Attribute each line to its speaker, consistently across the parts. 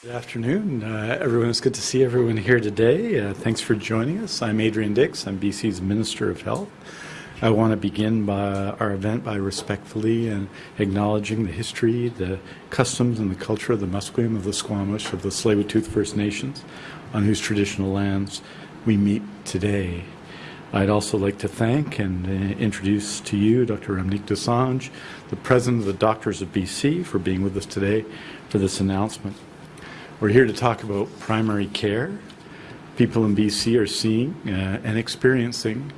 Speaker 1: Good afternoon, uh, everyone. It's good to see everyone here today. Uh, thanks for joining us. I'm Adrian Dix. I'm BC's Minister of Health. I want to begin by our event by respectfully and acknowledging the history, the customs, and the culture of the Musqueam of the Squamish of the Tsleil-Waututh First Nations, on whose traditional lands we meet today. I'd also like to thank and uh, introduce to you Dr. Ramneek Dosanjh, the President of the Doctors of BC, for being with us today for this announcement. We're here to talk about primary care. People in BC are seeing uh, and experiencing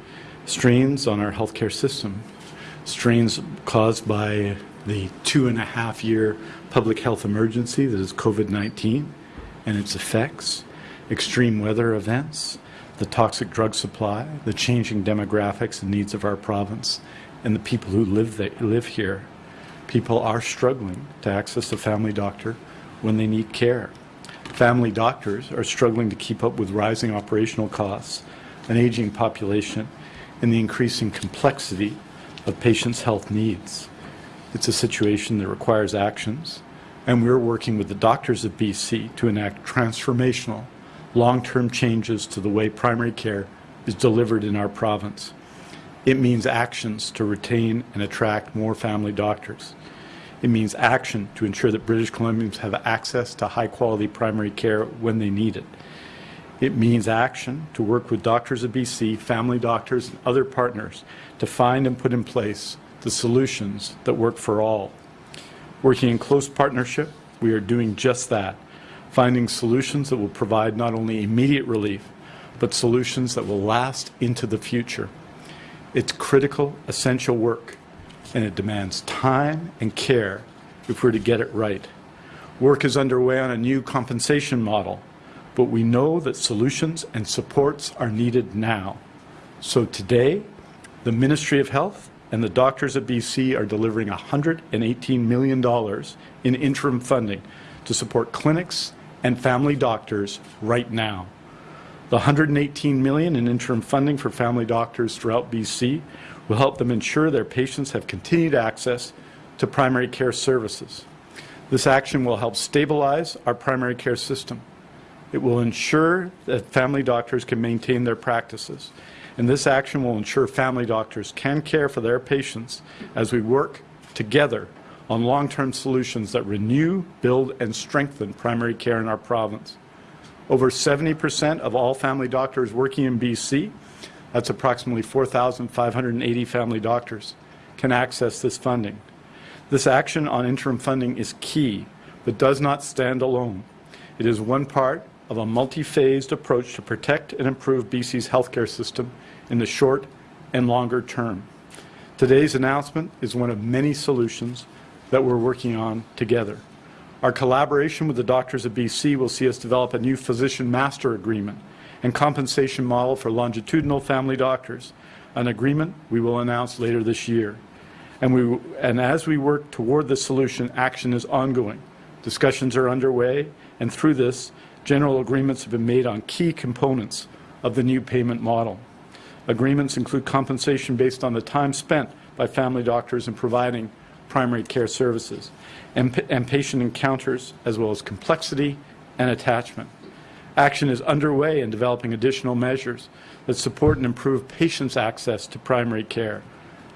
Speaker 1: strains on our healthcare system, strains caused by the two and a half year public health emergency that is COVID-19 and its effects, extreme weather events, the toxic drug supply, the changing demographics and needs of our province, and the people who live, live here. People are struggling to access a family doctor when they need care. Family doctors are struggling to keep up with rising operational costs, an aging population, and the increasing complexity of patients' health needs. It's a situation that requires actions, and we're working with the doctors of BC to enact transformational long-term changes to the way primary care is delivered in our province. It means actions to retain and attract more family doctors. It means action to ensure that British Columbians have access to high-quality primary care when they need it. It means action to work with doctors of BC, family doctors, and other partners to find and put in place the solutions that work for all. Working in close partnership, we are doing just that finding solutions that will provide not only immediate relief, but solutions that will last into the future. It's critical, essential work, and it demands time and care if we're to get it right. Work is underway on a new compensation model, but we know that solutions and supports are needed now. So today, the Ministry of Health and the doctors at BC are delivering $118 million in interim funding to support clinics and family doctors right now. The 118 million in interim funding for family doctors throughout BC will help them ensure their patients have continued access to primary care services. This action will help stabilize our primary care system. It will ensure that family doctors can maintain their practices. And this action will ensure family doctors can care for their patients as we work together on long-term solutions that renew, build, and strengthen primary care in our province. Over 70% of all family doctors working in BC, that's approximately 4,580 family doctors, can access this funding. This action on interim funding is key, but does not stand alone. It is one part of a multi-phased approach to protect and improve BC's healthcare system in the short and longer term. Today's announcement is one of many solutions that we're working on together. Our collaboration with the doctors of BC will see us develop a new physician master agreement and compensation model for longitudinal family doctors, an agreement we will announce later this year. And, we, and as we work toward this solution, action is ongoing. Discussions are underway, and through this, general agreements have been made on key components of the new payment model. Agreements include compensation based on the time spent by family doctors in providing primary care services, and, and patient encounters, as well as complexity and attachment. Action is underway in developing additional measures that support and improve patients' access to primary care.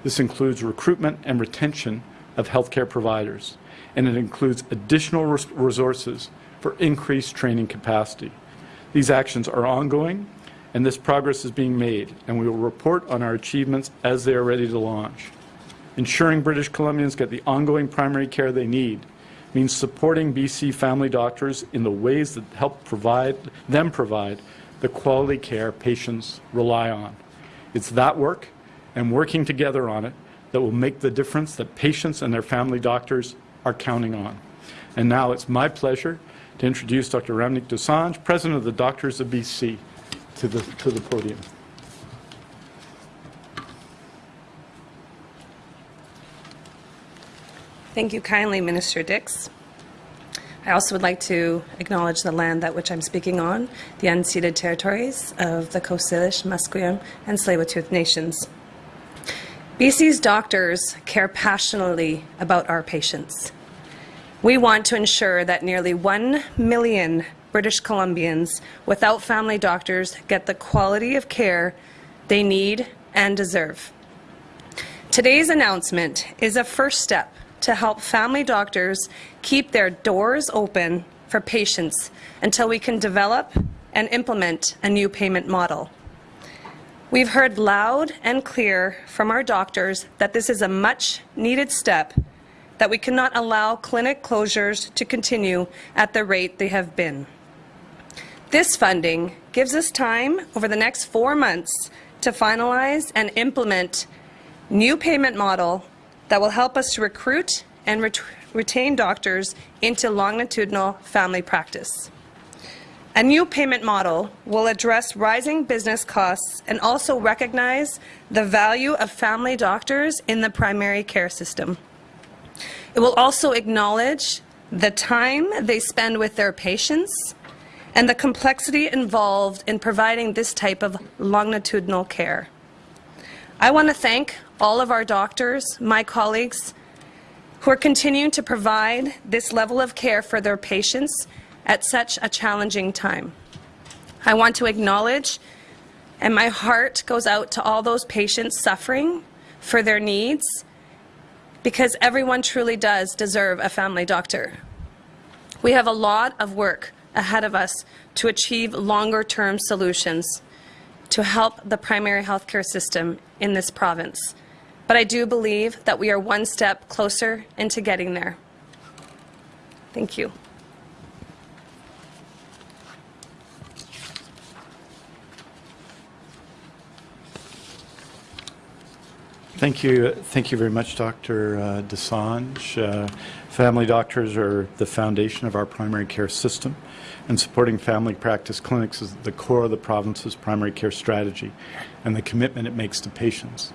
Speaker 1: This includes recruitment and retention of healthcare providers, and it includes additional res resources for increased training capacity. These actions are ongoing, and this progress is being made, and we will report on our achievements as they are ready to launch. Ensuring British Columbians get the ongoing primary care they need means supporting BC family doctors in the ways that help provide them provide the quality care patients rely on. It's that work and working together on it that will make the difference that patients and their family doctors are counting on. And now it's my pleasure to introduce Dr. Ramneek Dosanjh, President of the Doctors of BC, to the, to the podium.
Speaker 2: Thank you kindly, Minister Dix. I also would like to acknowledge the land that which I'm speaking on, the unceded territories of the Coast Salish, Musqueam, and Tsleil-Waututh nations. BC's doctors care passionately about our patients. We want to ensure that nearly 1 million British Columbians without family doctors get the quality of care they need and deserve. Today's announcement is a first step to help family doctors keep their doors open for patients until we can develop and implement a new payment model. We've heard loud and clear from our doctors that this is a much needed step, that we cannot allow clinic closures to continue at the rate they have been. This funding gives us time over the next four months to finalize and implement new payment model that will help us to recruit and ret retain doctors into longitudinal family practice. A new payment model will address rising business costs and also recognize the value of family doctors in the primary care system. It will also acknowledge the time they spend with their patients and the complexity involved in providing this type of longitudinal care. I want to thank all of our doctors, my colleagues, who are continuing to provide this level of care for their patients at such a challenging time. I want to acknowledge, and my heart goes out to all those patients suffering for their needs, because everyone truly does deserve a family doctor. We have a lot of work ahead of us to achieve longer-term solutions to help the primary healthcare system in this province. But I do believe that we are one step closer into getting there. Thank you.
Speaker 1: Thank you. Thank you very much, Dr. Uh, Dosanjh. Uh, family doctors are the foundation of our primary care system, and supporting family practice clinics is the core of the province's primary care strategy and the commitment it makes to patients.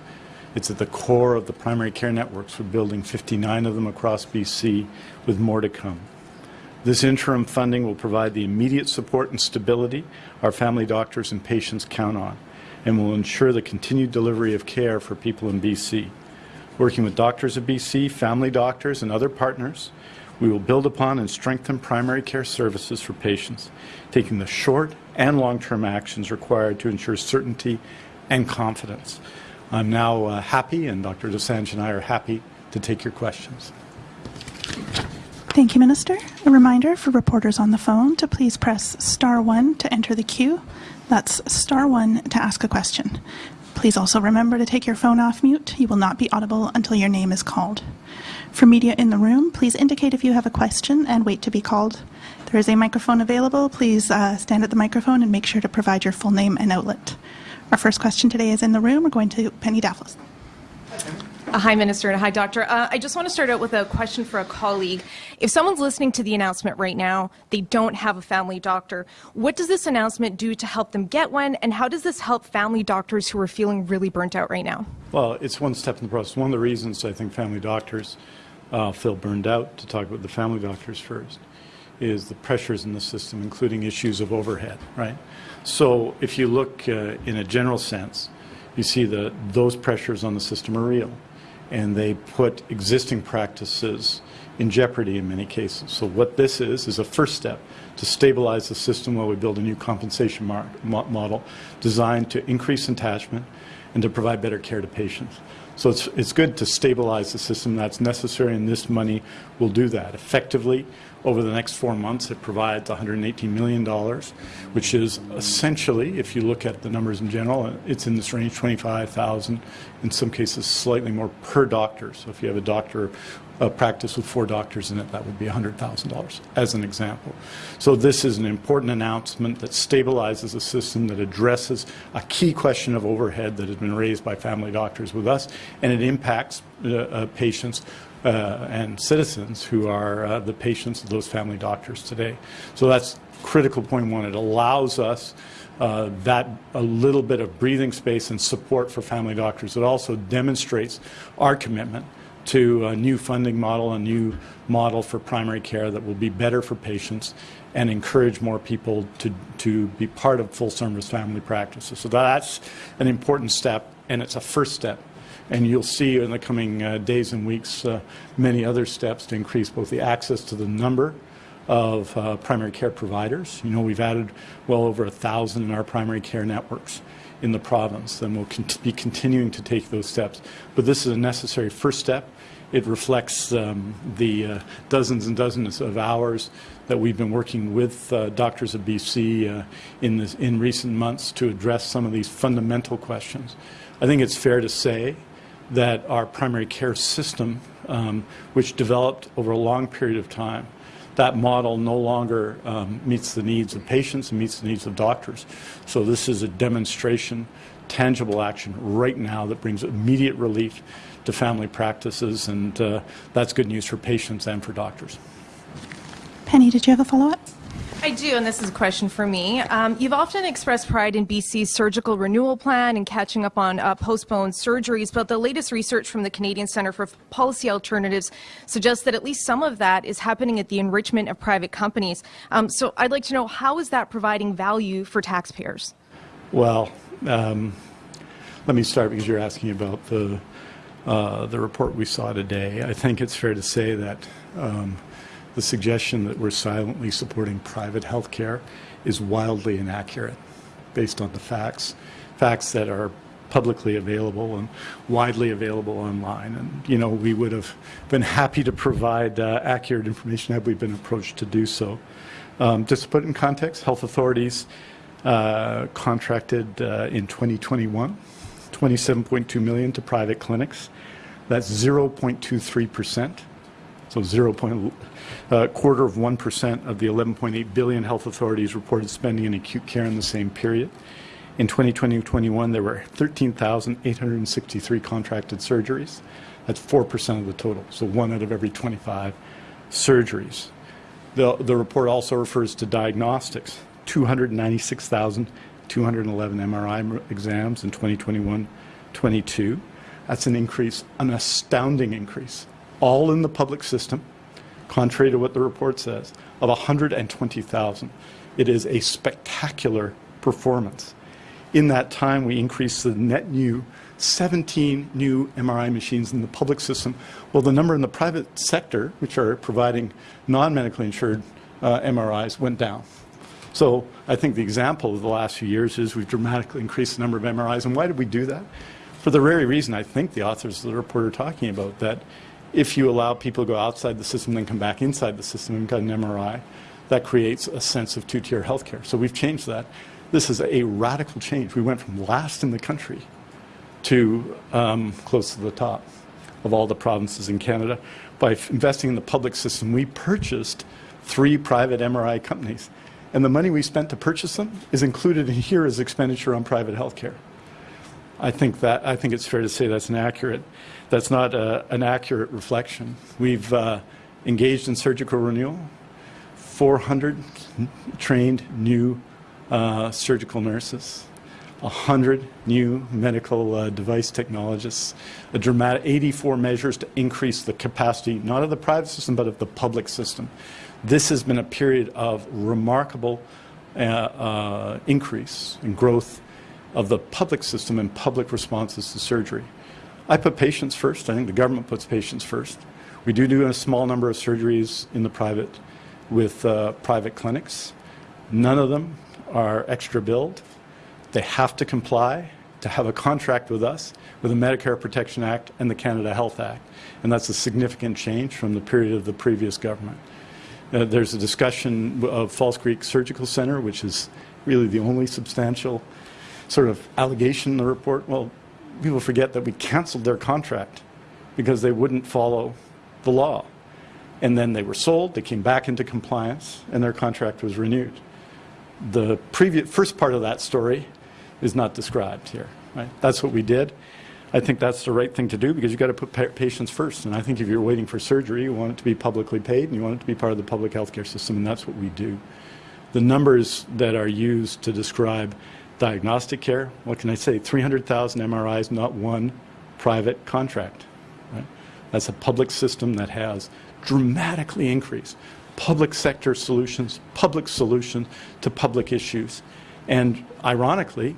Speaker 1: It's at the core of the primary care networks. We're building 59 of them across BC, with more to come. This interim funding will provide the immediate support and stability our family doctors and patients count on and will ensure the continued delivery of care for people in BC. Working with Doctors of BC, family doctors, and other partners, we will build upon and strengthen primary care services for patients, taking the short and long-term actions required to ensure certainty and confidence. I'm now uh, happy, and Dr. Dosanjh and I are happy to take your questions.
Speaker 3: Thank you, Minister. A reminder for reporters on the phone to please press star one to enter the queue. That's star one to ask a question. Please also remember to take your phone off mute. You will not be audible until your name is called. For media in the room, please indicate if you have a question and wait to be called. There is a microphone available. Please uh, stand at the microphone and make sure to provide your full name and outlet. Our first question today is in the room. We're going to Penny Daflos.
Speaker 4: Uh, hi, Minister, and hi, Doctor. Uh, I just want to start out with a question for a colleague. If someone's listening to the announcement right now, they don't have a family doctor, what does this announcement do to help them get one, and how does this help family doctors who are feeling really burnt out right now?
Speaker 1: Well, it's one step in the process. One of the reasons I think family doctors feel burned out, to talk about the family doctors first, is the pressures in the system, including issues of overhead, right? So if you look uh, in a general sense, you see that those pressures on the system are real and they put existing practices in jeopardy in many cases. So what this is, is a first step to stabilize the system while we build a new compensation model designed to increase attachment and to provide better care to patients. So it's, it's good to stabilize the system. That's necessary, and this money will do that. Effectively, over the next four months, it provides $118 million, which is essentially, if you look at the numbers in general, it's in this range, 25,000, in some cases slightly more per doctor. So if you have a doctor a practice with four doctors in it, that would be $100,000, as an example. So this is an important announcement that stabilizes a system that addresses a key question of overhead that has been raised by family doctors with us, and it impacts uh, uh, patients uh, and citizens who are uh, the patients of those family doctors today. So that's critical point one. It allows us uh, that a little bit of breathing space and support for family doctors. It also demonstrates our commitment to a new funding model, a new model for primary care that will be better for patients and encourage more people to, to be part of full service family practices. So that's an important step and it's a first step And you'll see in the coming uh, days and weeks uh, many other steps to increase both the access to the number of uh, primary care providers. You know, we've added well over a thousand in our primary care networks in the province, and we'll cont- be continuing to take those steps. But this is a necessary first step. It reflects um, the uh, dozens and dozens of hours that we've been working with uh, Doctors of BC uh, in, this, in recent months to address some of these fundamental questions. I think it's fair to say that our primary care system, um, which developed over a long period of time, that model no longer um, meets the needs of patients and meets the needs of doctors. So this is a demonstration, tangible action right now that brings immediate relief to family practices, and uh, that's good news for patients and for doctors.
Speaker 3: Penny, did you have a follow-up?
Speaker 4: I do, and this is a question for me. Um, you've often expressed pride in BC's surgical renewal plan and catching up on uh, postponed surgeries, but the latest research from the Canadian Centre for Policy Alternatives suggests that at least some of that is happening at the enrichment of private companies. Um, so I'd like to know how is that providing value for taxpayers?
Speaker 1: Well, um, let me start because you're asking about the uh, the report we saw today. I think it's fair to say that um, the suggestion that we're silently supporting private health care is wildly inaccurate based on the facts, facts that are publicly available and widely available online. And, you know, we would have been happy to provide uh, accurate information had we been approached to do so. Um, just to put it in context, health authorities uh, contracted uh, in 2021 27.2 million to private clinics. That's 0.23 percent. So 0. Point, uh, quarter of 1% of the 11.8 billion health authorities reported spending in acute care in the same period. In 2020-21, there were 13,863 contracted surgeries. That's 4% of the total, so one out of every 25 surgeries. The, the report also refers to diagnostics, 296,211 MRI exams in 2021-22. That's an increase, an astounding increase, all in the public system, contrary to what the report says, of 120,000. It is a spectacular performance. In that time, we increased the net new 17 new MRI machines in the public system, while the number in the private sector, which are providing non-medically insured uh, MRIs, went down. So I think the example of the last few years is we've dramatically increased the number of MRIs. And why did we do that? For the very reason I think the authors of the report are talking about, that if you allow people to go outside the system then come back inside the system and get an MRI, that creates a sense of two-tier healthcare. So we've changed that. This is a radical change. We went from last in the country to um, close to the top of all the provinces in Canada. By investing in the public system, we purchased three private MRI companies. And the money we spent to purchase them is included in here as expenditure on private health care. I think that I think it's fair to say that's inaccurate. That's not a, an accurate reflection. We've uh, engaged in surgical renewal. 400 trained new uh, surgical nurses, 100 new medical uh, device technologists, a dramatic 84 measures to increase the capacity not of the private system but of the public system. This has been a period of remarkable uh, uh, increase in growth of the public system and public responses to surgery. I put patients first. I think the government puts patients first. We do do a small number of surgeries in the private with uh, private clinics. None of them are extra billed. They have to comply to have a contract with us with the Medicare Protection Act and the Canada Health Act. And that's a significant change from the period of the previous government. Uh, there's a discussion of False Creek Surgical Center, which is really the only substantial sort of allegation in the report. Well, people forget that we canceled their contract because they wouldn't follow the law. And then they were sold, they came back into compliance, and their contract was renewed. The previous, first part of that story is not described here. Right? That's what we did. I think that's the right thing to do because you've got to put pa patients first. And I think if you're waiting for surgery, you want it to be publicly paid and you want it to be part of the public healthcare system, and that's what we do. The numbers that are used to describe diagnostic care, what can I say? 300,000 MRIs, not one private contract. Right? That's a public system that has dramatically increased public sector solutions, public solutions to public issues. And ironically,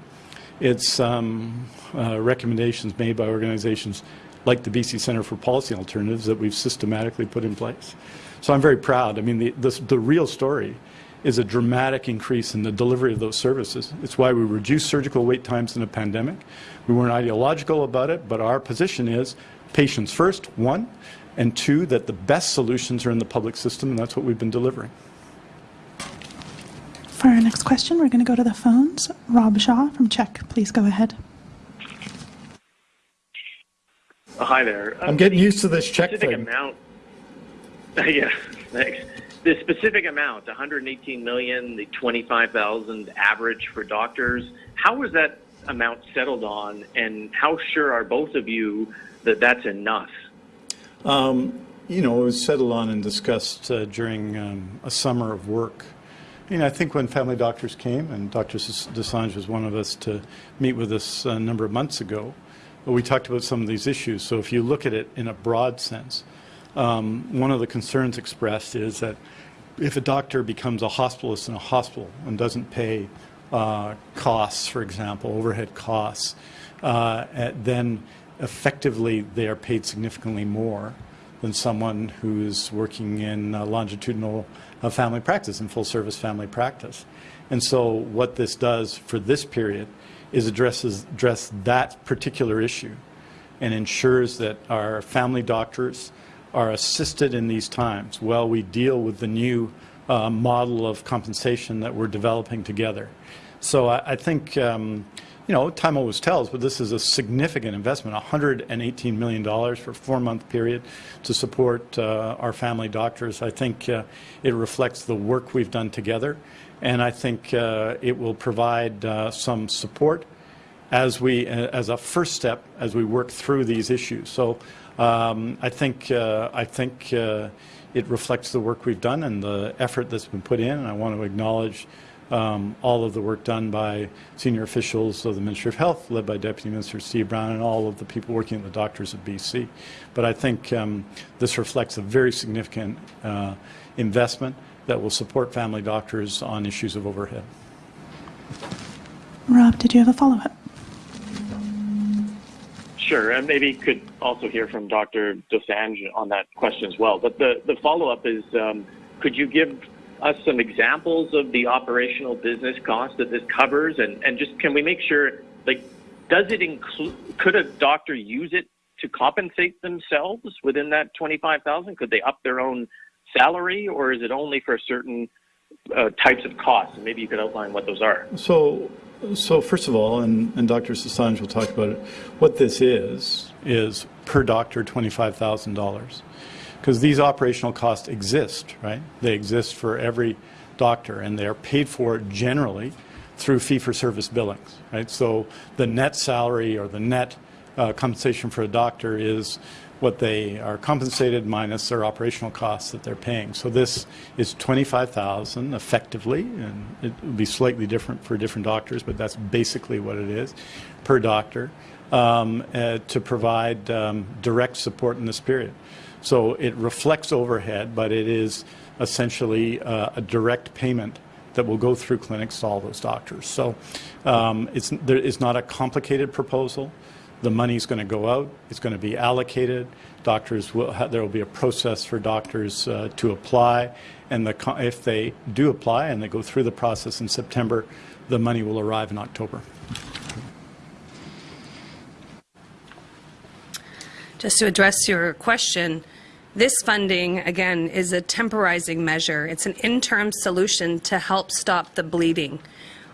Speaker 1: It's um, uh, recommendations made by organizations like the BC Centre for Policy Alternatives that we've systematically put in place. So I'm very proud. I mean, the, the real story is a dramatic increase in the delivery of those services. It's why we reduced surgical wait times in a pandemic. We weren't ideological about it, but our position is patients first, one, and two, that the best solutions are in the public system, and that's what we've been delivering.
Speaker 3: For our next question, we're going to go to the phones. Rob Shaw from CHEK, please go ahead.
Speaker 5: Oh, Hi there.
Speaker 1: I'm getting used to this check
Speaker 5: specific
Speaker 1: thing.
Speaker 5: amount. yeah, thanks. The specific amount, 118 million, the 25,000 average for doctors. How was that amount settled on, and how sure are both of you that that's enough?
Speaker 1: you know, it was settled on and discussed uh, during um, a summer of work. You know, I think when family doctors came, and Dr. Dosanjh was one of us to meet with us a number of months ago, we talked about some of these issues. So if you look at it in a broad sense, um, one of the concerns expressed is that if a doctor becomes a hospitalist in a hospital and doesn't pay uh, costs, for example, overhead costs, uh, then effectively they are paid significantly more than someone who's working in longitudinal uh, family practice, in full service family practice. And so what this does for this period is addresses address that particular issue and ensures that our family doctors are assisted in these times while we deal with the new uh, model of compensation that we're developing together. So I, I think, um, you know, time always tells, but this is a significant investment, $118 million for a four-month period to support uh, our family doctors. I think uh, it reflects the work we've done together, and I think uh, it will provide uh, some support as we, uh, as a first step, as we work through these issues. So um, I think, uh, I think uh, it reflects the work we've done and the effort that's been put in. And I want to acknowledge um, all of the work done by senior officials of the Ministry of Health, led by Deputy Minister Steve Brown, and all of the people working at the doctors of BC. But I think um, this reflects a very significant uh, investment that will support family doctors on issues of overhead.
Speaker 3: Rob, did you have a follow-up?
Speaker 5: Sure, and maybe could also hear from Dr. Dosanjh on that question as well. But the, the follow-up is, um, could you give us some examples of the operational business cost that this covers? And, and just can we make sure, like, does it include, could a doctor use it to compensate themselves within that 25,000? Could they up their own salary or is it only for certain uh, types of costs? And maybe you could outline what those are.
Speaker 1: So, so first of all, and, and Dr. Dosanjh will talk about it, what this is, is per doctor $25,000. Because these operational costs exist, right? They exist for every doctor, and they are paid for generally through fee-for-service billings, right? So the net salary or the net uh, compensation for a doctor is what they are compensated minus their operational costs that they're paying. So this is 25,000 effectively, and it will be slightly different for different doctors, but that's basically what it is per doctor um, uh, to provide um, direct support in this period. So it reflects overhead, but it is essentially uh, a direct payment that will go through clinics to all those doctors. So um, it's, there, it's not a complicated proposal. The money's going to go out. It's going to be allocated. Doctors will there will be a process for doctors uh, to apply, and the if they do apply and they go through the process in September, the money will arrive in October.
Speaker 2: Just to address your question, this funding, again, is a temporizing measure. It's an interim solution to help stop the bleeding.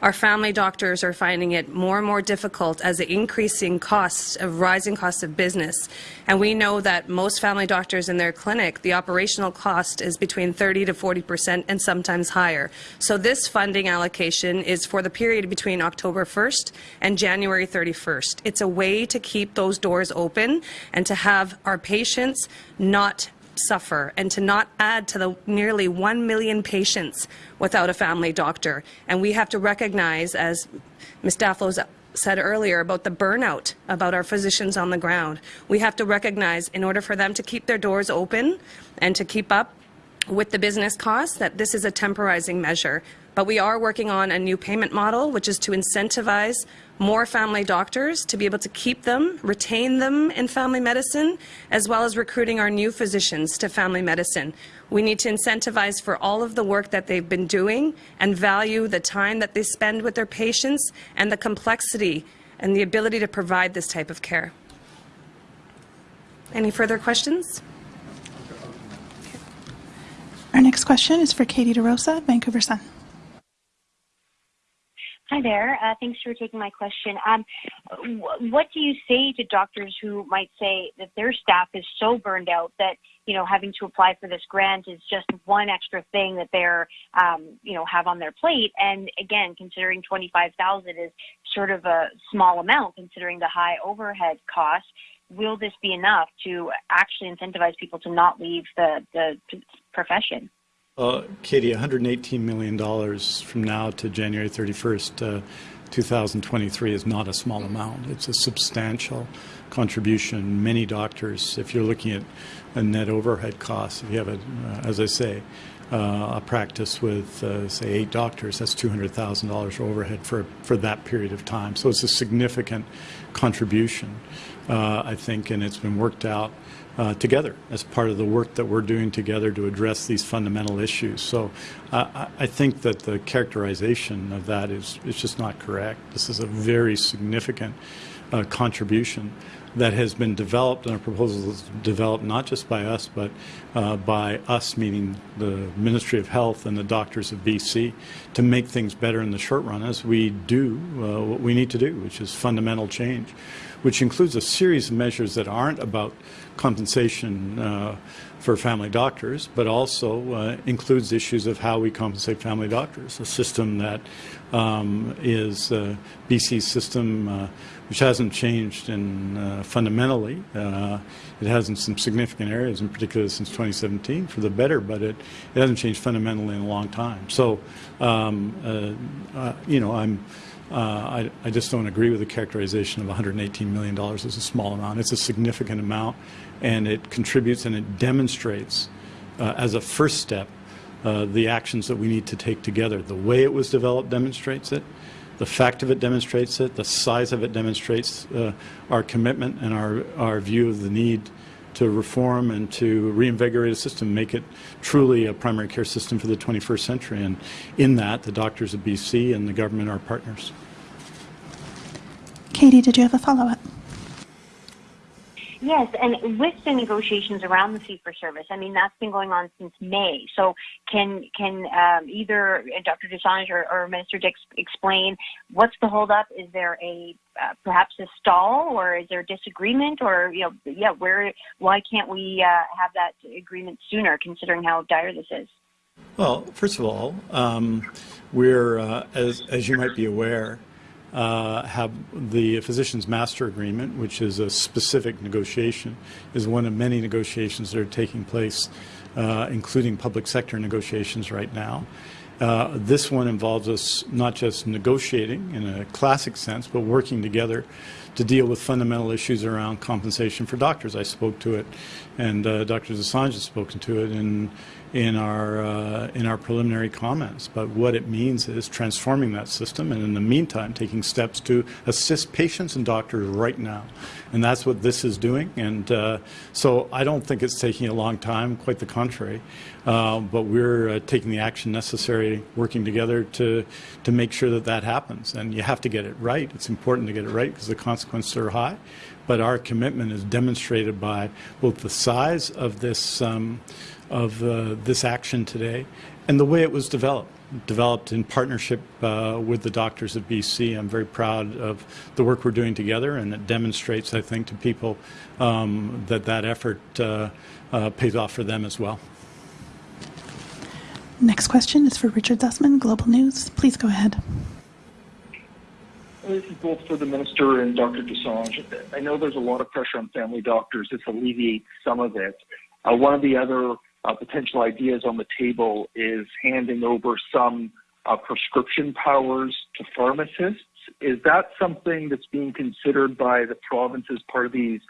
Speaker 2: Our family doctors are finding it more and more difficult as the increasing costs of rising costs of business. And we know that most family doctors in their clinic, the operational cost is between 30 to 40 percent and sometimes higher. So this funding allocation is for the period between October 1st and January 31st. It's a way to keep those doors open and to have our patients not suffer and to not add to the nearly 1 million patients without a family doctor. And we have to recognize, as Ms. Daflos said earlier about the burnout about our physicians on the ground, we have to recognize in order for them to keep their doors open and to keep up with the business costs that this is a temporizing measure. But we are working on a new payment model, which is to incentivize more family doctors to be able to keep them, retain them in family medicine, as well as recruiting our new physicians to family medicine. We need to incentivize for all of the work that they've been doing and value the time that they spend with their patients and the complexity and the ability to provide this type of care. Any further questions?
Speaker 3: Our next question is for Katie DeRosa, Vancouver Sun.
Speaker 6: Hi there. Uh, thanks for taking my question. Um, wh- what do you say to doctors who might say that their staff is so burned out that you know having to apply for this grant is just one extra thing that they're um, you know have on their plate? And again, considering twenty five thousand is sort of a small amount considering the high overhead costs, will this be enough to actually incentivize people to not leave the the profession?
Speaker 1: Uh, Katie, $118 million from now to January 31st, uh, 2023 is not a small amount. It's a substantial contribution. Many doctors, if you're looking at a net overhead costs, if you have, a, uh, as I say, uh, a practice with, uh, say, eight doctors, that's $200,000 overhead for, for that period of time. So it's a significant contribution, I think, and it's been worked out uh, together as part of the work that we're doing together to address these fundamental issues. So uh, I think that the characterization of that is, is just not correct. This is a very significant uh, contribution that has been developed and a proposal is developed not just by us but uh, by us meaning the Ministry of Health and the doctors of BC to make things better in the short run as we do uh, what we need to do which is fundamental change which includes a series of measures that aren't about compensation uh, for family doctors, but also uh, includes issues of how we compensate family doctors, a system that um, is uh, BC's system uh, which hasn't changed in uh, fundamentally. Uh, it has in some significant areas, in particular since 2017, for the better, but it, it hasn't changed fundamentally in a long time. So, um, you know, I'm uh, I, I, just don't agree with the characterization of $118 million as a small amount. It's a significant amount, and it contributes and it demonstrates uh, as a first step uh, the actions that we need to take together. The way it was developed demonstrates it. The fact of it demonstrates it. The size of it demonstrates uh, our commitment and our, our view of the need to reform and to reinvigorate a system, make it truly a primary care system for the 21st century. And in that, the doctors of BC and the government are partners.
Speaker 3: Katie, did you have a follow-up?
Speaker 6: Yes, and with the negotiations around the fee for service, I mean that's been going on since May. So can can um, either Dr. Dosanjh or, or, Minister Dix explain what's the holdup? Is there a uh, perhaps a stall, or is there disagreement, or you know, yeah, where why can't we uh, have that agreement sooner, considering how dire this is?
Speaker 1: Well, first of all, um, we're uh, as as you might be aware uh, have the physician's master agreement, which is a specific negotiation, is one of many negotiations that are taking place, uh, including public sector negotiations right now. Uh, this one involves us not just negotiating in a classic sense, but working together to deal with fundamental issues around compensation for doctors. I spoke to it, and uh, Dr. Dosanjh has spoken to it in in our uh, in our preliminary comments. But what it means is transforming that system, and in the meantime, taking steps to assist patients and doctors right now, and that's what this is doing. And uh, so I don't think it's taking a long time. Quite the contrary. Uh, but we're uh, taking the action necessary, working together to to make sure that that happens. And you have to get it right. It's important to get it right because the consequences are high. But our commitment is demonstrated by both the size of this. Um, of uh, this action today and the way it was developed. Developed in partnership uh, with the doctors of BC. I'm very proud of the work we're doing together, and it demonstrates, I think, to people um, that that effort uh, uh pays off for them as well.
Speaker 3: Next question is for Richard Zussman, Global News. Please go ahead.
Speaker 7: This is both for the minister and Dr. Dosanjh. I know there's a lot of pressure on family doctors. This alleviates some of it. Uh, one of the other uh, potential ideas on the table is handing over some uh, prescription powers to pharmacists. Is that something that's being considered by the province as part of these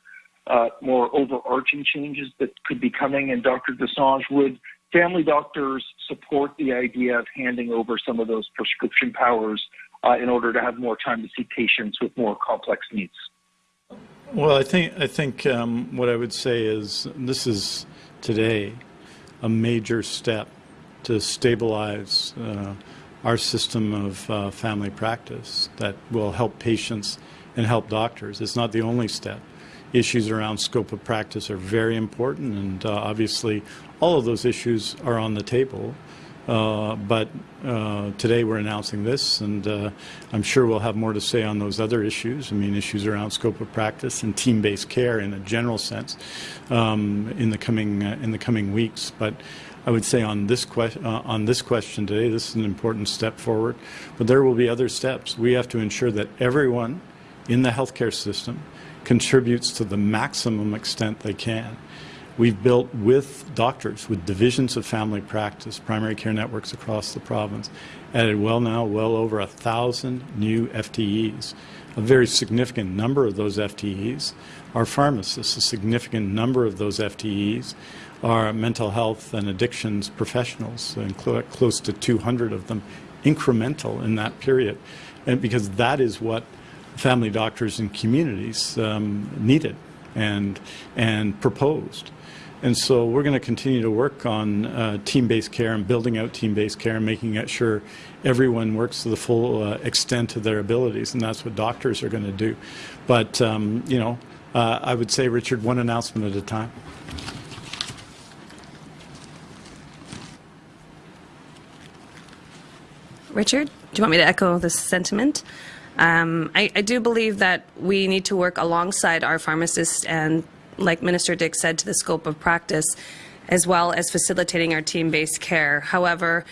Speaker 7: uh, more overarching changes that could be coming? And Dr. Dosanjh, would family doctors support the idea of handing over some of those prescription powers uh, in order to have more time to see patients with more complex needs.
Speaker 1: Well, I think I think um, what I would say is this is today a major step to stabilize uh, our system of uh, family practice that will help patients and help doctors. It's not the only step. Issues around scope of practice are very important, and uh, obviously, all of those issues are on the table. Uh, but uh, today we're announcing this, and uh, I'm sure we'll have more to say on those other issues. I mean, issues around scope of practice and team-based care in a general sense um, in the coming in the coming weeks. But I would say on this on this question today, this is an important step forward. But there will be other steps. We have to ensure that everyone in the healthcare system contributes to the maximum extent they can. We've built with doctors, with divisions of family practice, primary care networks across the province, added well now, well over a thousand new FTEs. A very significant number of those FTEs are pharmacists. A significant number of those FTEs are mental health and addictions professionals, and cl close to 200 of them incremental in that period. And because that is what family doctors and communities um, needed and, and proposed. And so we're going to continue to work on uh, team-based care and building out team-based care and making sure everyone works to the full uh, extent of their abilities, and that's what doctors are going to do. But, um, you know, uh, I would say, Richard, one announcement at a time.
Speaker 2: Richard, do you want me to echo this sentiment? Um, I, I do believe that we need to work alongside our pharmacists and like Minister Dix said, to the scope of practice, as well as facilitating our team-based care. However,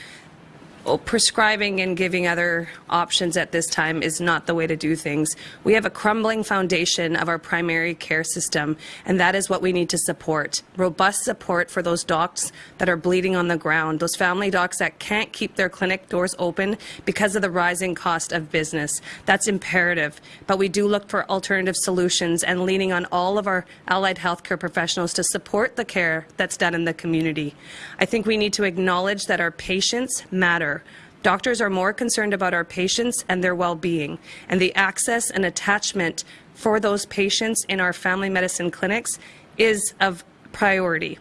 Speaker 2: prescribing and giving other options at this time is not the way to do things. We have a crumbling foundation of our primary care system, and that is what we need to support. Robust support for those docs that are bleeding on the ground, those family docs that can't keep their clinic doors open because of the rising cost of business. That's imperative. But we do look for alternative solutions and leaning on all of our allied healthcare professionals to support the care that's done in the community. I think we need to acknowledge that our patients matter Doctors are more concerned about our patients and their well-being, and the access and attachment for those patients in our family medicine clinics is of priority.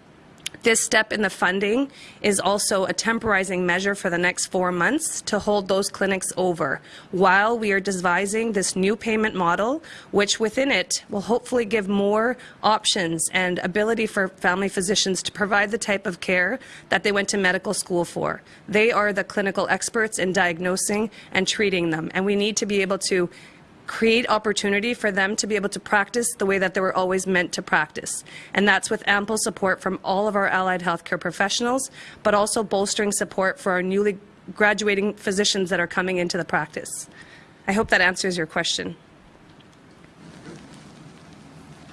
Speaker 2: This step in the funding is also a temporizing measure for the next four months to hold those clinics over while we are devising this new payment model, which within it will hopefully give more options and ability for family physicians to provide the type of care that they went to medical school for. They are the clinical experts in diagnosing and treating them, and we need to be able to create opportunity for them to be able to practice the way that they were always meant to practice. And that's with ample support from all of our allied healthcare professionals, but also bolstering support for our newly graduating physicians that are coming into the practice. I hope that answers your question.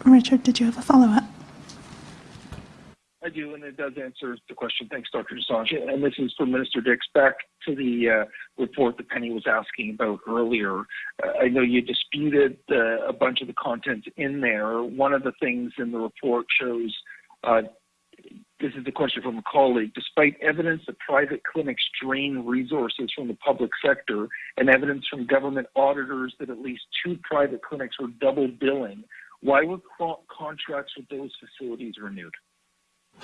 Speaker 3: Richard, did you have a follow-up?
Speaker 7: I do, and it does answer the question. Thanks, Dr. Dosanjh. And this is for Minister Dix. Back to the uh, report that Penny was asking about earlier. Uh, I know you disputed uh, a bunch of the content in there. One of the things in the report shows uh, this is the question from a colleague. Despite evidence that private clinics drain resources from the public sector and evidence from government auditors that at least two private clinics were double billing, why were contracts with those facilities renewed?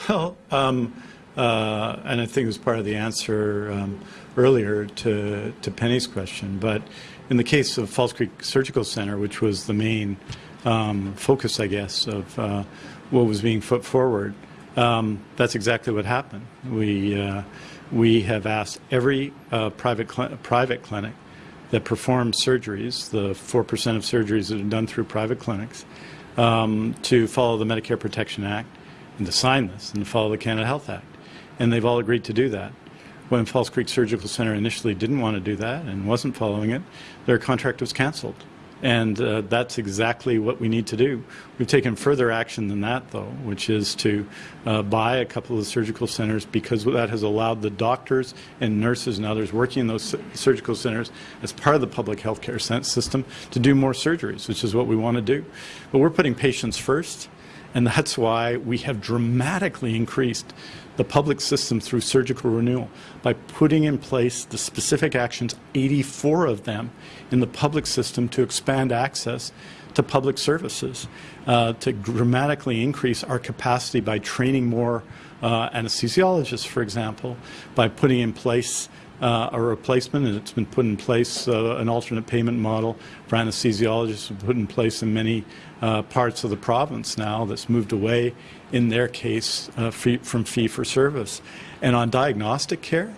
Speaker 1: Well, um, uh, and I think it was part of the answer um, earlier to, to Penny's question, but in the case of False Creek Surgical Center, which was the main um, focus, I guess, of uh, what was being put forward, um, that's exactly what happened. We, uh, we have asked every uh, private, cl private clinic that performs surgeries, the 4% of surgeries that are done through private clinics, um, to follow the Medicare Protection Act and to sign this and to follow the Canada Health Act. And they've all agreed to do that. When False Creek Surgical Center initially didn't want to do that and wasn't following it, their contract was canceled. And uh, that's exactly what we need to do. We've taken further action than that, though, which is to uh, buy a couple of the surgical centers because that has allowed the doctors and nurses and others working in those surgical centers as part of the public health care system to do more surgeries, which is what we want to do. But we're putting patients first and that's why we have dramatically increased the public system through surgical renewal by putting in place the specific actions, 84 of them, in the public system to expand access to public services, uh, to dramatically increase our capacity by training more uh, anesthesiologists, for example, by putting in place uh, a replacement, and it's been put in place, uh, an alternate payment model for anesthesiologists, put in place in many uh, parts of the province now that's moved away, in their case, uh, fee, from fee for service. And on diagnostic care,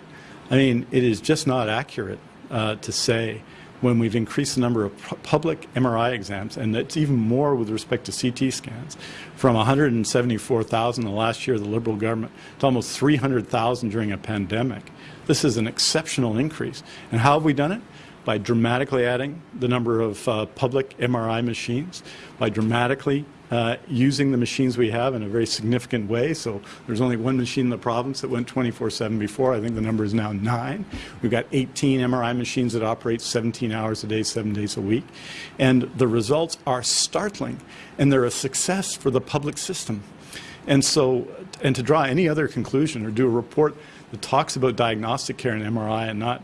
Speaker 1: I mean, it is just not accurate uh, to say when we've increased the number of public MRI exams, and it's even more with respect to CT scans, from 174,000 the last year of the Liberal government to almost 300,000 during a pandemic. This is an exceptional increase. And how have we done it? By dramatically adding the number of uh, public MRI machines, by dramatically uh, using the machines we have in a very significant way. So there's only one machine in the province that went 24-7 before. I think the number is now nine. We've got 18 MRI machines that operate 17 hours a day, seven days a week. And the results are startling, and they're a success for the public system. And so, and to draw any other conclusion or do a report that talks about diagnostic care and MRI and not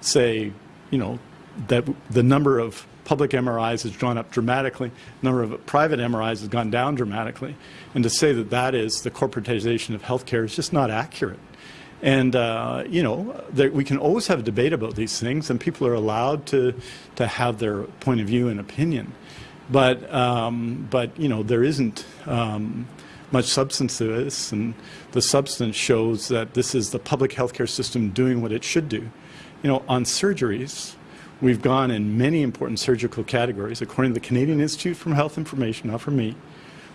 Speaker 1: say, you know, that the number of public MRIs has gone up dramatically, the number of private MRIs has gone down dramatically, and to say that that is the corporatization of healthcare is just not accurate. And, uh, you know, there, we can always have a debate about these things, and people are allowed to, to have their point of view and opinion. But, um, but you know, there isn't um, much substance to this, and the substance shows that this is the public healthcare system doing what it should do. You know, on surgeries, We've gone in many important surgical categories, according to the Canadian Institute for Health Information, not from me,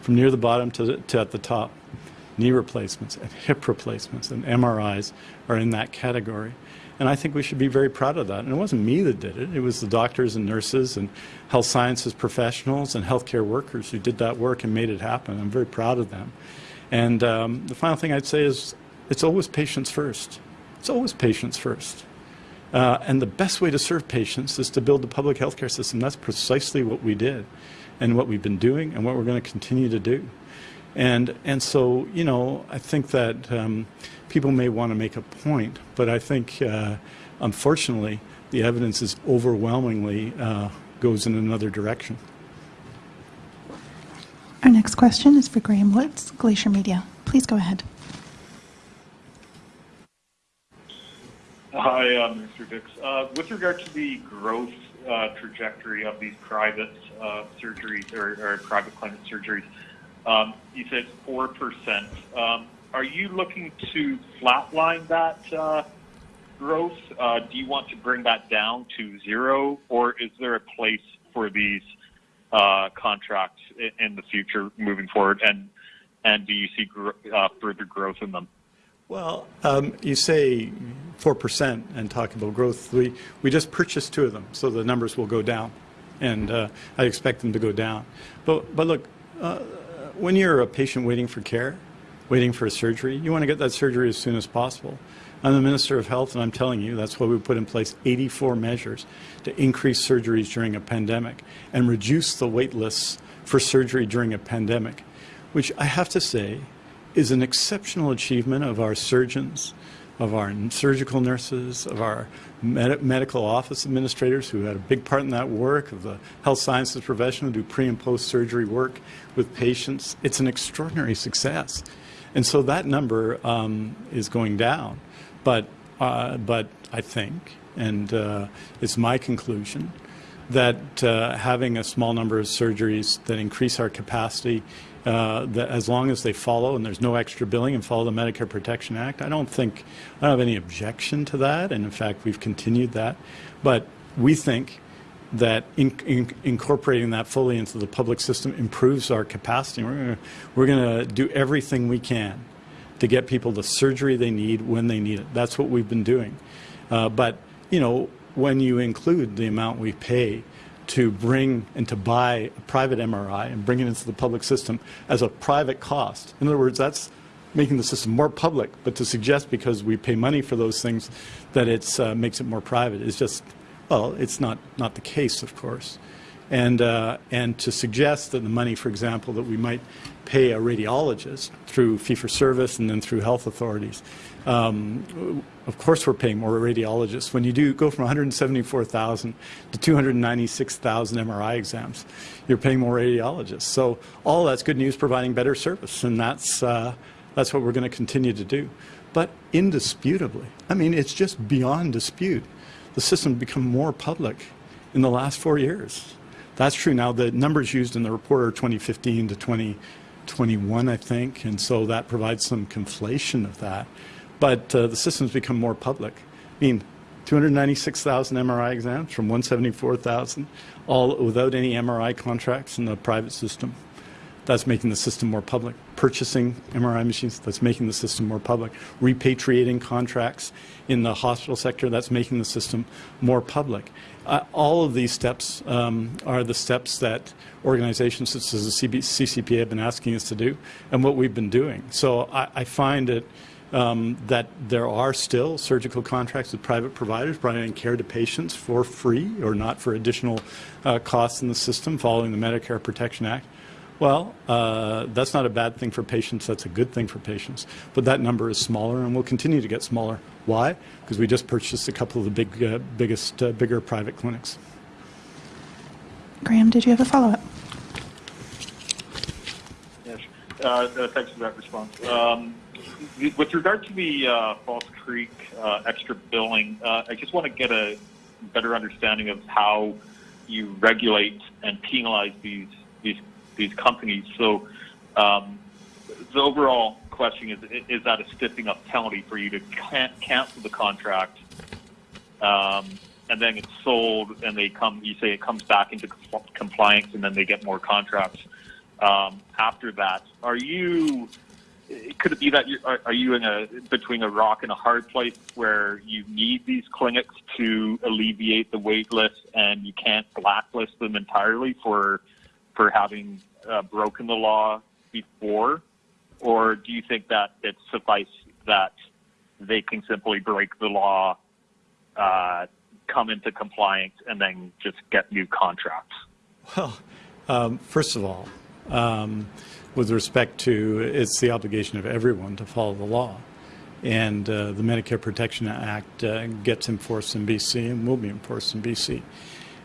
Speaker 1: from near the bottom to, to at the top. Knee replacements and hip replacements and MRIs are in that category. And I think we should be very proud of that. And it wasn't me that did it. It was the doctors and nurses and health sciences professionals and healthcare workers who did that work and made it happen. I'm very proud of them. And um, the final thing I'd say is it's always patients first. It's always patients first. Uh, and the best way to serve patients is to build the public healthcare system. That's precisely what we did and what we've been doing and what we're going to continue to do. And, and so, you know, I think that um, people may want to make a point, but I think, uh, unfortunately, the evidence is overwhelmingly uh, goes in another direction.
Speaker 3: Our next question is for Graham Woods, Glacier Media. Please go ahead.
Speaker 8: Hi, uh, Mr. Dix. Uh, with regard to the growth uh, trajectory of these private surgeries or, private clinic surgeries, um, you said 4%. Um, are you looking to flatline that growth? Do you want to bring that down to zero, or is there a place for these contracts in the future moving forward? And, and do you see gr further growth in them?
Speaker 1: Well, um, you say 4% and talk about growth. We, we just purchased two of them, so the numbers will go down. And uh, I expect them to go down. But, but look, uh, when you're a patient waiting for care, waiting for a surgery, you want to get that surgery as soon as possible. I'm the Minister of Health, and I'm telling you that's why we put in place 84 measures to increase surgeries during a pandemic and reduce the wait lists for surgery during a pandemic, which I have to say is an exceptional achievement of our surgeons, of our surgical nurses, of our med medical office administrators who had a big part in that work, of the health sciences professional who do pre and post surgery work with patients. It's an extraordinary success. And so that number um, is going down. But, uh, but I think, and uh, it's my conclusion, that uh, having a small number of surgeries that increase our capacity uh, that as long as they follow and there's no extra billing and follow the Medicare Protection Act, I don't think, I don't have any objection to that. And in fact, we've continued that. But we think that in, in, incorporating that fully into the public system improves our capacity. We're we're going to do everything we can to get people the surgery they need when they need it. That's what we've been doing. Uh, but, you know, when you include the amount we pay to bring and to buy a private MRI and bring it into the public system as a private cost. In other words, that's making the system more public, but to suggest because we pay money for those things that it uh, makes it more private is just, well, it's not, not the case, of course. And, uh, and to suggest that the money, for example, that we might pay a radiologist through fee-for-service and then through health authorities, um, of course we're paying more radiologists. When you do go from 174,000 to 296,000 MRI exams, you're paying more radiologists. So all that's good news, providing better service, and that's, uh, that's what we're going to continue to do. But indisputably, I mean, it's just beyond dispute. The system become more public in the last four years. That's true. Now, the numbers used in the report are 2015 to 2021, I think, and so that provides some conflation of that. But uh, the system's become more public. I mean, 296,000 MRI exams from 174,000, all without any MRI contracts in the private system. That's making the system more public. Purchasing MRI machines, that's making the system more public. Repatriating contracts in the hospital sector, that's making the system more public. Uh, all of these steps um, are the steps that organizations such as the CB CCPA have been asking us to do and what we've been doing. So I, I find it um, that there are still surgical contracts with private providers providing care to patients for free or not for additional uh, costs in the system following the Medicare Protection Act. Well, uh, that's not a bad thing for patients. That's a good thing for patients. But that number is smaller and will continue to get smaller. Why? Because we just purchased a couple of the big, uh, biggest, uh, bigger private clinics.
Speaker 3: Graham, did you have a follow-up?
Speaker 8: Yes. Uh, uh, thanks for that response. Um, with regard to the uh, False Creek uh, extra billing, uh, I just want to get a better understanding of how you regulate and penalize these these these companies. So, um, the overall question is: Is that a stiffing up penalty for you to can- cancel the contract, um, and then it's sold, and they come? You say it comes back into compl- compliance, and then they get more contracts um, after that. Are you could it be that you are, are you in a between a rock and a hard place where you need these clinics to alleviate the wait list and you can't blacklist them entirely for for having uh, broken the law before or do you think that it suffice that they can simply break the law uh, come into compliance and then just get new contracts
Speaker 1: well um, first of all um, with respect to it's the obligation of everyone to follow the law. And uh, the Medicare Protection Act uh, gets enforced in BC and will be enforced in BC.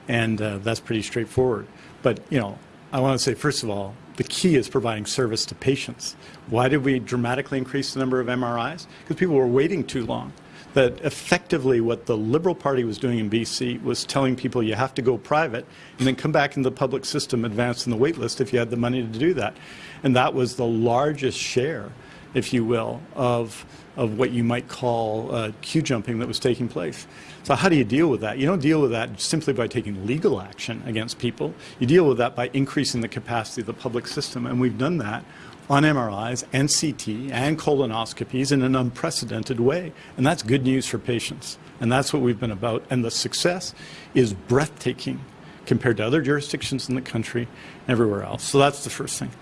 Speaker 1: And uh, that's pretty straightforward. But, you know, I want to say, first of all, the key is providing service to patients. Why did we dramatically increase the number of MRIs? Because people were waiting too long that effectively what the Liberal Party was doing in BC was telling people you have to go private and then come back into the public system, advance in the wait list if you had the money to do that. And that was the largest share, if you will, of, of what you might call uh, queue jumping that was taking place. So how do you deal with that? You don't deal with that simply by taking legal action against people. You deal with that by increasing the capacity of the public system, and we've done that on MRIs and CT and colonoscopies in an unprecedented way. And that's good news for patients. And that's what we've been about. And the success is breathtaking compared to other jurisdictions in the country and everywhere else. So that's the first thing.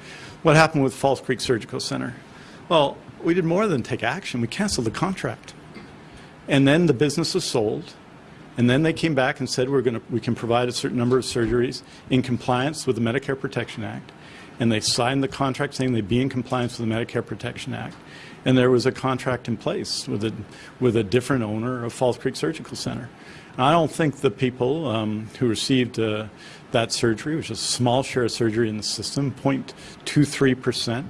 Speaker 1: What happened with False Creek Surgical Center? Well, we did more than take action. We canceled the contract. And then the business was sold. And then they came back and said we're going to, we can provide a certain number of surgeries in compliance with the Medicare Protection Act and they signed the contract saying they'd be in compliance with the Medicare Protection Act. And there was a contract in place with a, with a different owner of False Creek Surgical Center. And I don't think the people um, who received uh, that surgery, which is a small share of surgery in the system, 0.23%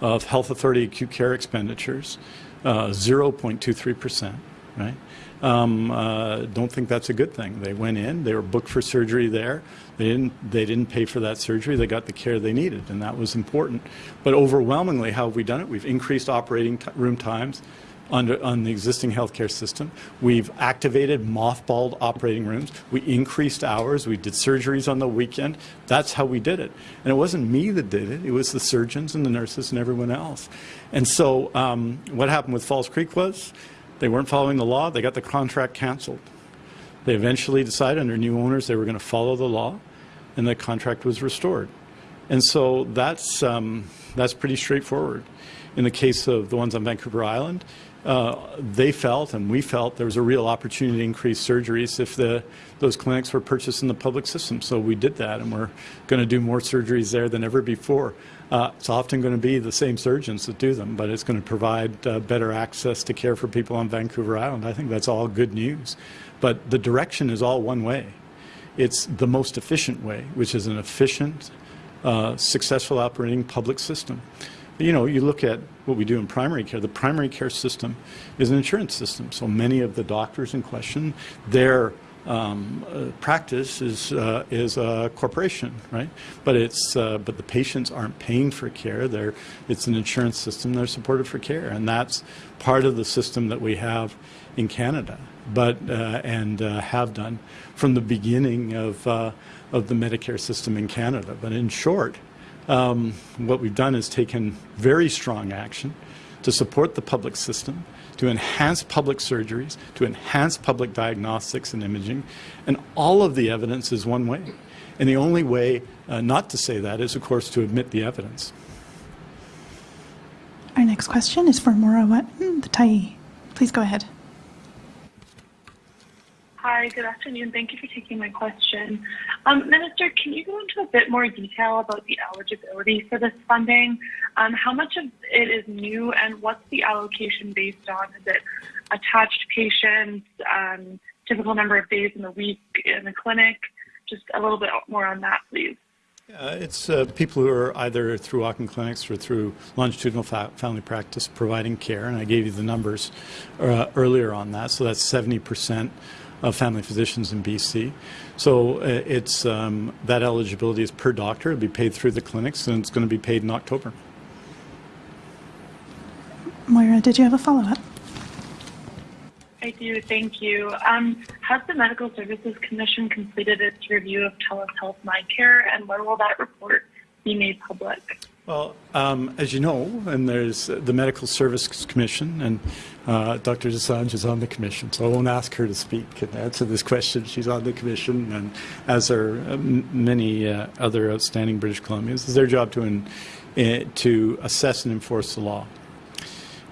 Speaker 1: of health authority acute care expenditures, uh, 0.23%, right? Um, uh, don't think that's a good thing. They went in, they were booked for surgery there. They didn't, they didn't pay for that surgery. They got the care they needed, and that was important. But overwhelmingly, how have we done it? We've increased operating room times under, on the existing healthcare system. We've activated mothballed operating rooms. We increased hours. We did surgeries on the weekend. That's how we did it. And it wasn't me that did it. It was the surgeons and the nurses and everyone else. And so um, what happened with False Creek was they weren't following the law. They got the contract canceled. They eventually decided under new owners they were going to follow the law, and the contract was restored. And so that's, um, that's pretty straightforward. in the case of the ones on Vancouver Island, uh, they felt and we felt there was a real opportunity to increase surgeries if the, those clinics were purchased in the public system. So we did that, and we're going to do more surgeries there than ever before. Uh, it's often going to be the same surgeons that do them, but it's going to provide uh, better access to care for people on Vancouver Island. I think that's all good news. But the direction is all one way. It's the most efficient way, which is an efficient, uh, successful operating public system. You know, you look at what we do in primary care. The primary care system is an insurance system. So many of the doctors in question, their um, uh, practice is uh, is a corporation, right? But it's uh, but the patients aren't paying for care. They're it's an insurance system. They're supported for care, and that's part of the system that we have in Canada, but uh, and uh, have done from the beginning of of the Medicare system in Canada. But in short, um, what we've done is taken very strong action to support the public system, to enhance public surgeries, to enhance public diagnostics and imaging, and all of the evidence is one way. And the only way uh, not to say that is, of course, to admit the evidence.
Speaker 3: Our next question is for Maura the Tyee. Please go ahead.
Speaker 9: Hi, good afternoon. Thank you for taking my question. Um, Minister, can you go into a bit more detail about the eligibility for this funding? Um, how much of it is new and what's the allocation based on? Is it attached patients, um, typical number of days in the week in the clinic? Just a little bit more on that, please.
Speaker 1: Uh, it's uh, people who are either through walk-in clinics or through longitudinal fa family practice providing care, and I gave you the numbers uh, earlier on that. So that's 70 percent of family physicians in BC. So uh, it's um, that eligibility is per doctor. It'll be paid through the clinics, and it's going to be paid in October.
Speaker 3: Moira, did you have a follow-up?
Speaker 9: I do, thank you. Um, has the Medical Services Commission completed its review of TELUS Health MyCare, and when will that report be made public?
Speaker 1: Well, um, as you know, and there's the Medical Services Commission, and uh, Dr. Dosanjh is on the commission, so I won't ask her to speak and answer this question. She's on the commission, and as are uh, many uh, other outstanding British Columbians, it's their job to, in, uh, to assess and enforce the law.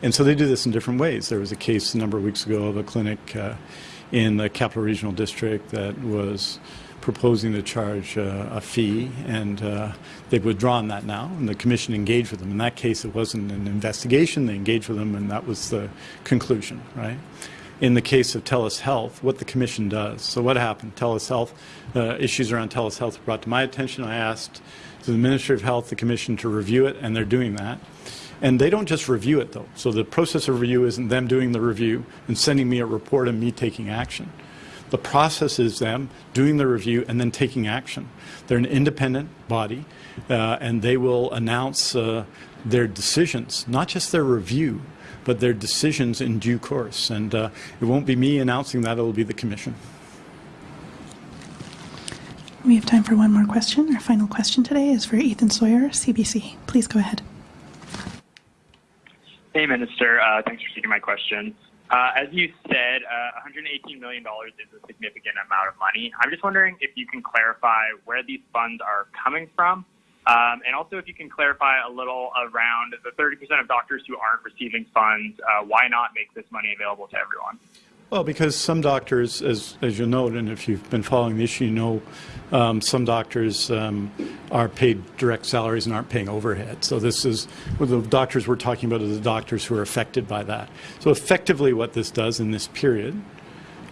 Speaker 1: And so they do this in different ways. There was a case a number of weeks ago of a clinic uh, in the Capital Regional District that was proposing to charge uh, a fee, and uh, they've withdrawn that now, and the commission engaged with them. In that case, it wasn't an investigation. They engaged with them, and that was the conclusion, right? In the case of TELUS Health, what the commission does. So what happened? TELUS Health, uh, issues around TELUS Health were brought to my attention. I asked the Ministry of Health, the commission, to review it, and they're doing that. And they don't just review it, though. So the process of review isn't them doing the review and sending me a report and me taking action. The process is them doing the review and then taking action. They're an independent body, uh, and they will announce uh, their decisions, not just their review, but their decisions in due course. And uh, it won't be me announcing that, it'll be the Commission.
Speaker 3: We have time for one more question. Our final question today is for Ethan Sawyer, CBC. Please go ahead.
Speaker 10: Hey, Minister. Uh, thanks for taking my question. Uh, as you said, uh, $118 million is a significant amount of money. I'm just wondering if you can clarify where these funds are coming from, um, and also if you can clarify a little around the 30% of doctors who aren't receiving funds. Uh, why not make this money available to everyone?
Speaker 1: Well, because some doctors, as, as you note, and if you've been following the issue, you know um, some doctors um, are paid direct salaries and aren't paying overhead. So this is, the doctors we're talking about are the doctors who are affected by that. So effectively what this does in this period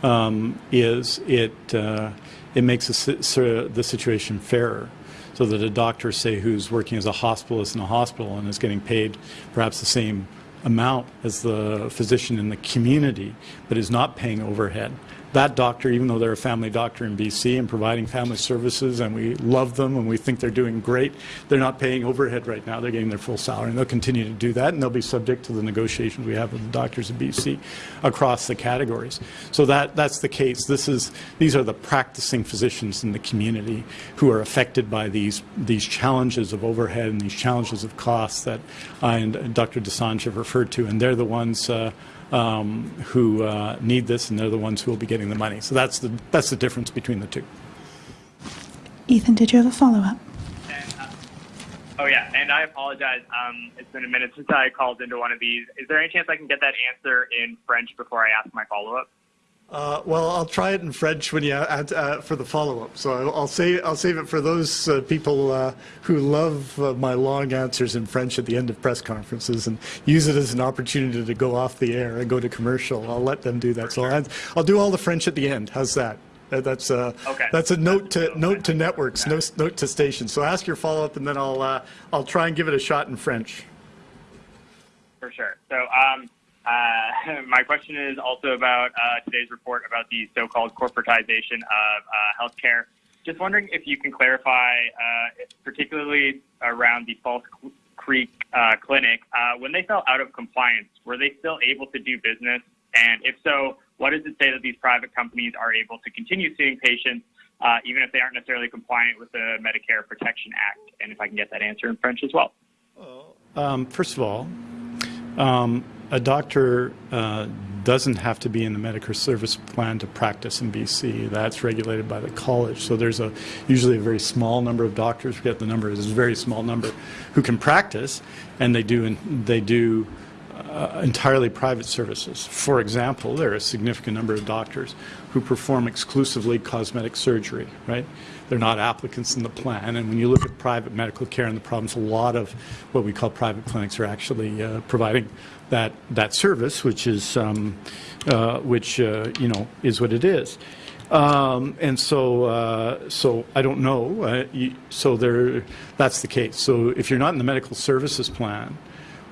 Speaker 1: um, is it, uh, it makes the, the situation fairer so that a doctor, say, who's working as a hospitalist in a hospital and is getting paid perhaps the same amount as the physician in the community, but is not paying overhead, that doctor, even though they're a family doctor in BC and providing family services, and we love them and we think they're doing great, they're not paying overhead right now. They're getting their full salary, and they'll continue to do that, and they'll be subject to the negotiations we have with the doctors in BC across the categories. So that that's the case. This is these are the practicing physicians in the community who are affected by these these challenges of overhead and these challenges of costs that I and Dr. Dosanjh have referred to, and they're the ones. Uh, um, who uh, need this, and they're the ones who will be getting the money. So that's the that's the difference between the two.
Speaker 3: Ethan, did you have a follow-up?
Speaker 10: Oh yeah, and I apologize. Um, it's been a minute since I called into one of these. Is there any chance I can get that answer in French before I ask my follow-up?
Speaker 1: Uh, well, I'll try it in French when you add, uh, for the follow-up. So I'll, I'll save I'll save it for those uh, people uh, who love uh, my long answers in French at the end of press conferences and use it as an opportunity to go off the air and go to commercial. I'll let them do that. So I'll, I'll do all the French at the end. How's that? That- That's a
Speaker 10: Okay.
Speaker 1: that's a note to note to networks, no, note to stations. So ask your follow-up, and then I'll uh, I'll try and give it a shot in French.
Speaker 10: For sure. So, um, uh, my question is also about uh, today's report about the so-called corporatization of uh, healthcare. Just wondering if you can clarify, uh, particularly around the False Creek uh, Clinic, uh, when they fell out of compliance, were they still able to do business? And if so, what does it say that these private companies are able to continue seeing patients, uh, even if they aren't necessarily compliant with the Medicare Protection Act? And if I can get that answer in French as well.
Speaker 1: Um, first of all, um, a doctor uh, doesn't have to be in the Medicare service plan to practice in BC. That's regulated by the college. So there's a usually a very small number of doctors. Forget the number is a very small number who can practice, and they do they do uh, entirely private services. For example, there are a significant number of doctors who perform exclusively cosmetic surgery, right? They're not applicants in the plan. And when you look at private medical care and the problems, a lot of what we call private clinics are actually uh, providing that, that service, which is, um, uh, which, uh, you know, is what it is. Um, and so, uh, so I don't know. Uh, you, so there, that's the case. So if you're not in the medical services plan,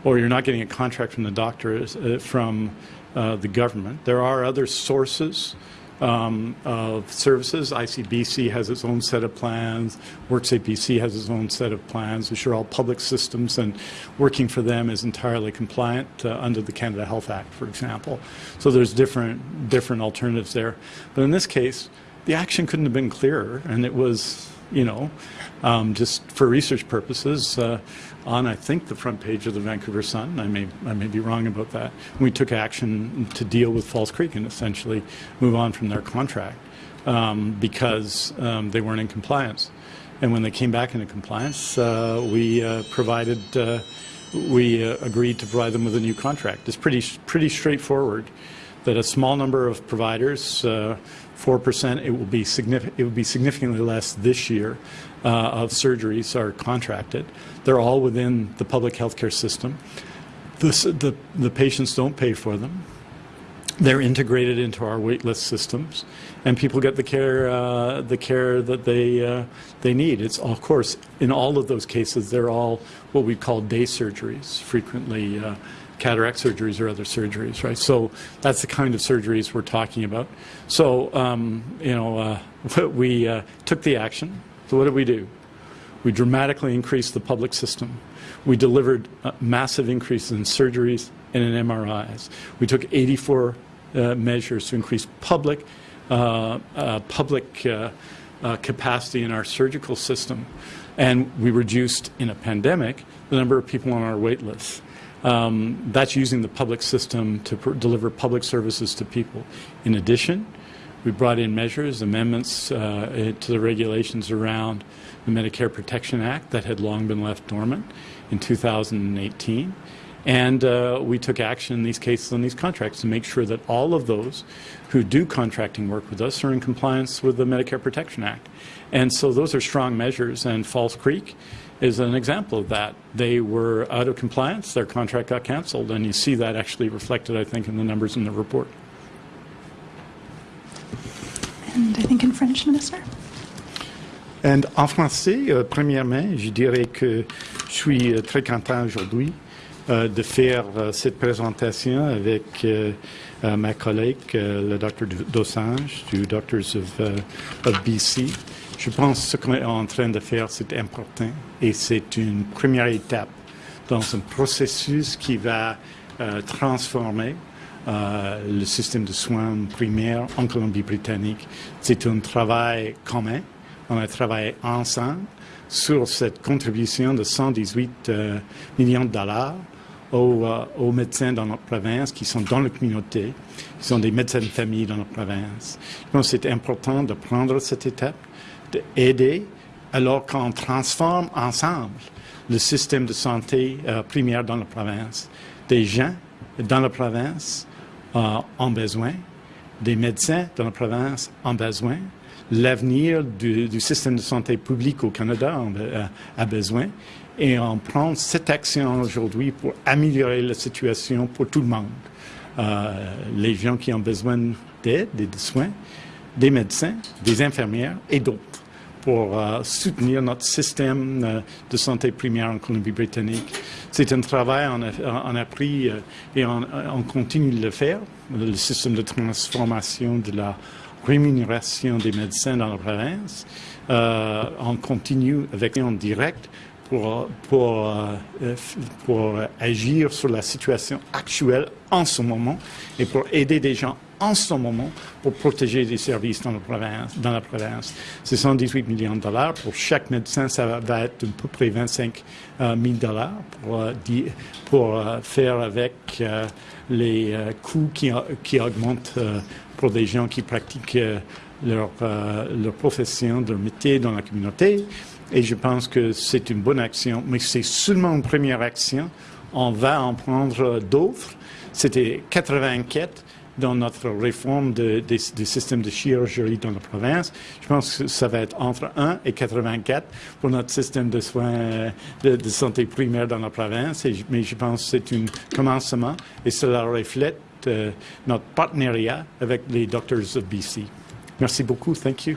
Speaker 1: or you're not getting a contract from the doctor, uh, from uh, the government, there are other sources um, of services. ICBC has its own set of plans. WorkSafe BC has its own set of plans, which are all public systems, and working for them is entirely compliant uh, under the Canada Health Act, for example. So there's different different alternatives there. But in this case, the action couldn't have been clearer, and it was, you know, um, just for research purposes. Uh, on, I think, the front page of the Vancouver Sun. I may, I may be wrong about that. We took action to deal with False Creek and essentially move on from their contract um, because um, they weren't in compliance. And when they came back into compliance, uh, we uh, provided, uh, we uh, agreed to provide them with a new contract. It's pretty, pretty straightforward that a small number of providers, uh, 4%, it will be significant, it will be significantly less this year uh, of surgeries are contracted. They're all within the public healthcare system. This, the, the patients don't pay for them. They're integrated into our waitlist systems, and people get the care uh, the care that they uh, they need. It's of course in all of those cases they're all what we call day surgeries, frequently uh, cataract surgeries or other surgeries, right? So that's the kind of surgeries we're talking about. So um, you know uh, we uh, took the action. So what did we do? We dramatically increased the public system. We delivered uh, massive increases in surgeries and in MRIs. We took 84 uh, measures to increase public uh, uh, public capacity in our surgical system, and we reduced in a pandemic the number of people on our wait lists. Um, that's using the public system to deliver public services to people. In addition, we brought in measures, amendments uh, to the regulations around the Medicare Protection Act that had long been left dormant in 2018. And uh, we took action in these cases on these contracts to make sure that all of those who do contracting work with us are in compliance with the Medicare Protection Act. And so those are strong measures, and False Creek is an example of that. They were out of compliance, their contract got canceled, and you see that actually reflected, I think, in the numbers in the report.
Speaker 3: And I think in French, Minister.
Speaker 1: And en français, euh, premièrement, je dirais que je suis euh, très content aujourd'hui euh, de faire euh, cette présentation avec euh, euh, ma collègue, euh, le Dr. Dosanjh, du Doctors of, euh, of BC. Je pense que ce qu'on est en train de faire, c'est important et c'est une première étape dans un processus qui va euh, transformer euh, le système de soins primaires en Colombie-Britannique. C'est un travail commun. On a travaillé ensemble sur cette contribution de 118 euh, millions de dollars aux, euh, aux, médecins dans notre province qui sont dans la communauté, qui sont des médecins de famille dans notre province. Que c'est important de prendre cette étape, d'aider, alors qu'on transforme ensemble le système de santé euh, primaire dans la province. Des gens dans la province euh, ont besoin, des médecins dans la province ont besoin, l'avenir du, système de santé public au Canada a, a besoin, et on prend cette action aujourd'hui pour améliorer la situation pour tout le monde. Euh, les gens qui ont besoin d'aide et de soins, des médecins, des infirmières et d'autres pour euh, soutenir notre système euh, de santé primaire en Colombie-Britannique. C'est un travail on a, on a pris euh, et on, on, continue de le faire. Le système de transformation de la rémunération des médecins dans la province. on continue avec en direct pour, pour, pour agir sur la situation actuelle en ce moment et pour aider des gens en ce moment pour protéger les services dans la province. Dans la province. C'est 118 millions de dollars. Pour chaque médecin, ça va être à peu près 25 000 dollars pour, pour faire avec les coûts qui, qui augmentent pour des gens qui pratiquent leur, leur profession, leur métier dans la communauté. Et je pense que c'est une bonne action, mais c'est seulement une première action. On va en prendre d'autres. C'était 84 dans notre réforme de, de, du système de chirurgie dans la province. Je pense que ça va être entre 1 et 84 pour notre système de soins de, santé primaire dans la province. Mais je pense que c'est un commencement et cela reflète euh, notre partenariat avec les Doctors of BC. Merci beaucoup. Thank you.